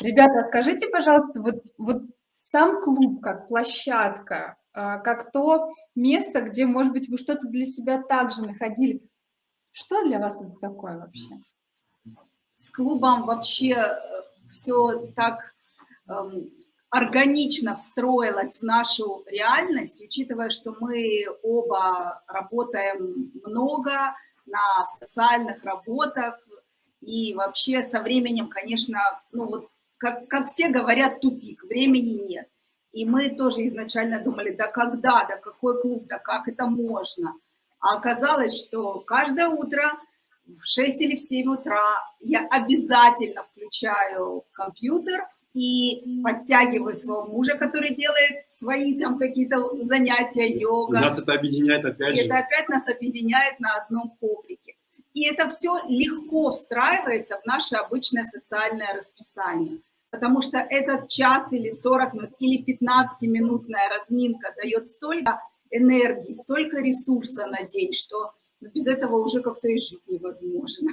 Ребята, скажите, пожалуйста, вот, вот сам клуб как площадка, а, как то место, где, может быть, вы что-то для себя также находили. Что для вас это такое вообще? С клубом вообще э, все так эм, органично встроилось в нашу реальность, учитывая, что мы оба работаем много на социальных работах, и вообще со временем, конечно, ну вот, как, как все говорят, тупик, времени нет. И мы тоже изначально думали, да когда, да какой клуб, да как это можно. А оказалось, что каждое утро в 6 или в 7 утра я обязательно включаю компьютер и подтягиваю своего мужа, который делает свои там какие-то занятия, йога. Нас это объединяет опять и же. это опять нас объединяет на одном коврике. И это все легко встраивается в наше обычное социальное расписание. Потому что этот час или 40 минут, или 15-минутная разминка дает столько энергии, столько ресурса на день, что без этого уже как-то и жить невозможно.